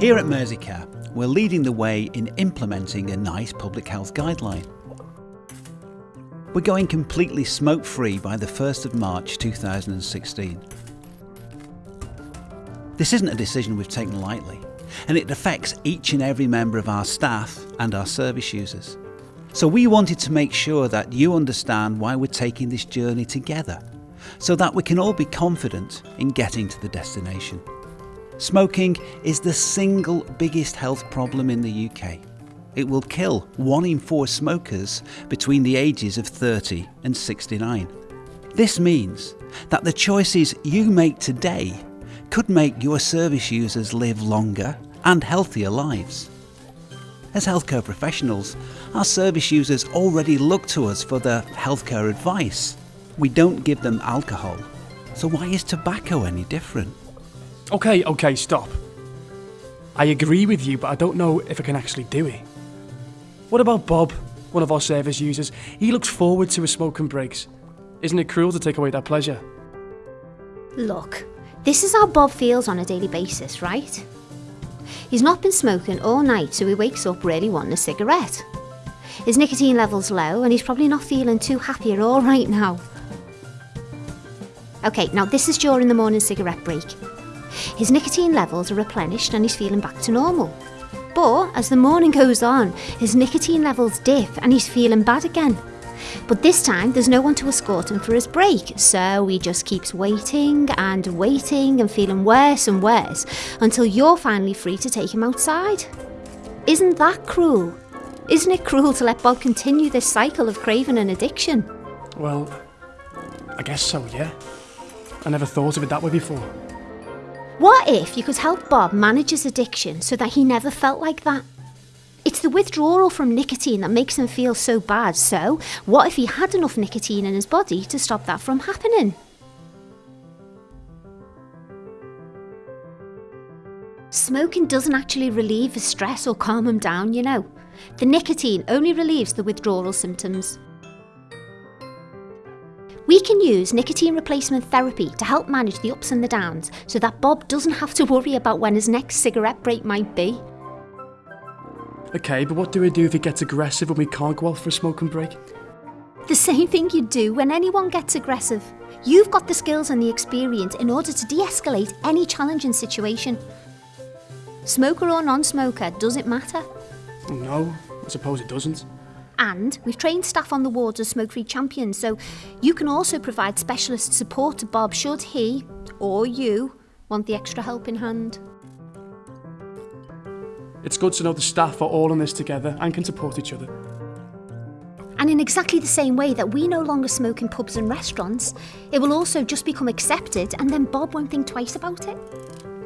Here at Merseycare, we're leading the way in implementing a NICE public health guideline. We're going completely smoke free by the 1st of March 2016. This isn't a decision we've taken lightly, and it affects each and every member of our staff and our service users. So we wanted to make sure that you understand why we're taking this journey together, so that we can all be confident in getting to the destination. Smoking is the single biggest health problem in the UK. It will kill one in four smokers between the ages of 30 and 69. This means that the choices you make today could make your service users live longer and healthier lives. As healthcare professionals, our service users already look to us for their healthcare advice. We don't give them alcohol, so why is tobacco any different? Okay, okay, stop. I agree with you, but I don't know if I can actually do it. What about Bob, one of our service users? He looks forward to his smoking breaks. Isn't it cruel to take away that pleasure? Look, this is how Bob feels on a daily basis, right? He's not been smoking all night, so he wakes up really wanting a cigarette. His nicotine level's low, and he's probably not feeling too happy at all right now. Okay, now this is during the morning cigarette break. His nicotine levels are replenished and he's feeling back to normal. But as the morning goes on, his nicotine levels dip and he's feeling bad again. But this time there's no one to escort him for his break, so he just keeps waiting and waiting and feeling worse and worse until you're finally free to take him outside. Isn't that cruel? Isn't it cruel to let Bob continue this cycle of craving and addiction? Well, I guess so, yeah. I never thought of it that way before. What if you could help Bob manage his addiction so that he never felt like that? It's the withdrawal from nicotine that makes him feel so bad, so what if he had enough nicotine in his body to stop that from happening? Smoking doesn't actually relieve his stress or calm him down, you know. The nicotine only relieves the withdrawal symptoms. We can use nicotine replacement therapy to help manage the ups and the downs so that Bob doesn't have to worry about when his next cigarette break might be. Okay, but what do we do if he gets aggressive when we can't go out for a smoking break? The same thing you do when anyone gets aggressive. You've got the skills and the experience in order to de-escalate any challenging situation. Smoker or non-smoker, does it matter? No, I suppose it doesn't. And we've trained staff on the wards as smoke-free champions, so you can also provide specialist support to Bob should he, or you, want the extra helping hand. It's good to know the staff are all in this together and can support each other. And in exactly the same way that we no longer smoke in pubs and restaurants, it will also just become accepted and then Bob won't think twice about it.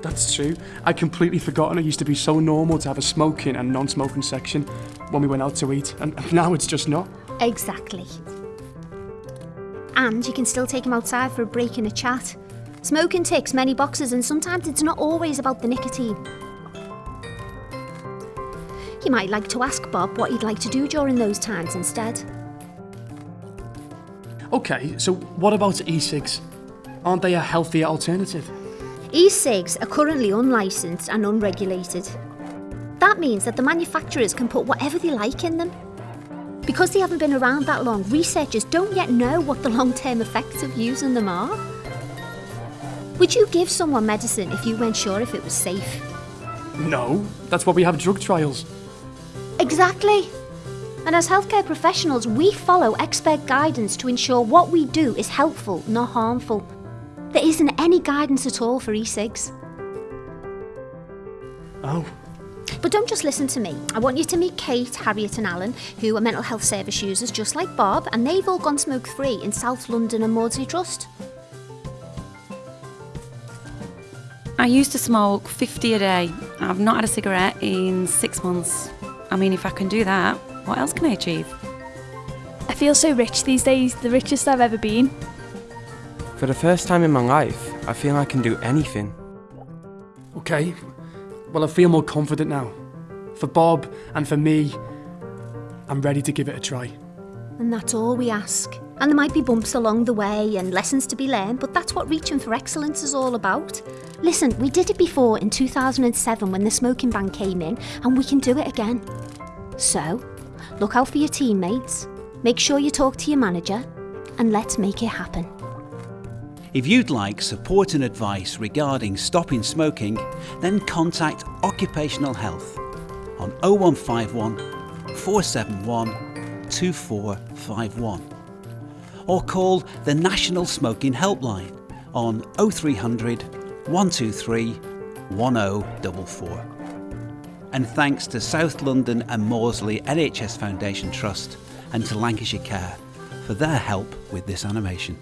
That's true. I'd completely forgotten it used to be so normal to have a smoking and non-smoking section when we went out to eat, and now it's just not. Exactly. And you can still take him outside for a break and a chat. Smoking ticks many boxes and sometimes it's not always about the nicotine. You might like to ask Bob what he'd like to do during those times instead. Okay, so what about e-cigs? Aren't they a healthier alternative? E-cigs are currently unlicensed and unregulated. That means that the manufacturers can put whatever they like in them. Because they haven't been around that long, researchers don't yet know what the long-term effects of using them are. Would you give someone medicine if you weren't sure if it was safe? No, that's why we have drug trials. Exactly. And as healthcare professionals, we follow expert guidance to ensure what we do is helpful, not harmful. There isn't any guidance at all for e-cigs. Oh. But don't just listen to me. I want you to meet Kate, Harriet and Alan, who are mental health service users just like Bob, and they've all gone smoke-free in South London and Maudsley Trust. I used to smoke 50 a day. I've not had a cigarette in six months. I mean, if I can do that, what else can I achieve? I feel so rich these days, the richest I've ever been. For the first time in my life, I feel I can do anything. Okay, well I feel more confident now. For Bob and for me, I'm ready to give it a try. And that's all we ask. And there might be bumps along the way and lessons to be learned, but that's what reaching for excellence is all about. Listen, we did it before in 2007 when the smoking ban came in, and we can do it again. So, look out for your teammates, make sure you talk to your manager, and let's make it happen. If you'd like support and advice regarding stopping smoking, then contact Occupational Health on 0151 471 2451 or call the National Smoking Helpline on 0300 123 1044. And thanks to South London and Maudsley NHS Foundation Trust and to Lancashire Care for their help with this animation.